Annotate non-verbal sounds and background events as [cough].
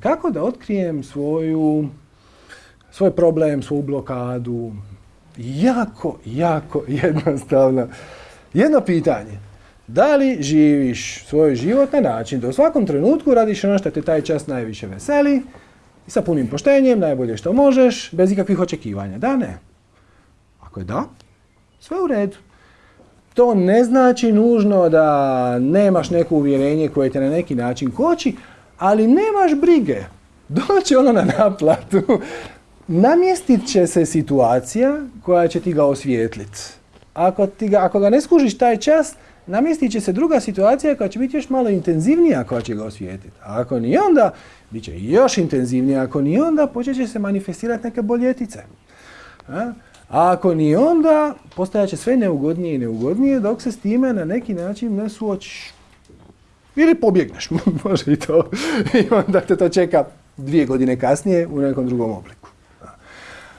Kako da otkrijem svoju, svoj problem, svoju blokadu? Jako, jako [laughs] jednostavno. Jedno pitanje. Da li živiš svoj život na način da u svakom trenutku radiš ono što te taj čas najviše veseli i sa punim poštenjem, najbolje što možeš, bez ikakvih očekivanja? Da, ne. Ako je da, sve u redu. To ne znači nužno da nemaš neko uvjerenje koje te na neki način koči, ali nemaš brige. [laughs] Doće ono na naplatu. Namjestit će se situacija koja će ti ga osvijetliti. Ako, ga, ako ga ne skužiš taj čas, namjestit će se druga situacija koja će biti još malo intenzivnija koja će ga osvijetliti. A ako ni onda, bit će još intenzivnija. Ako ni onda, počet će se manifestirati neke boljetice. A? ako ni onda, postajat će sve neugodnije i neugodnije dok se s time na neki način ne suočiš. Ili pobjegneš, [laughs] može i to. I onda te to čeka dvije godine kasnije u nekom drugom obliku.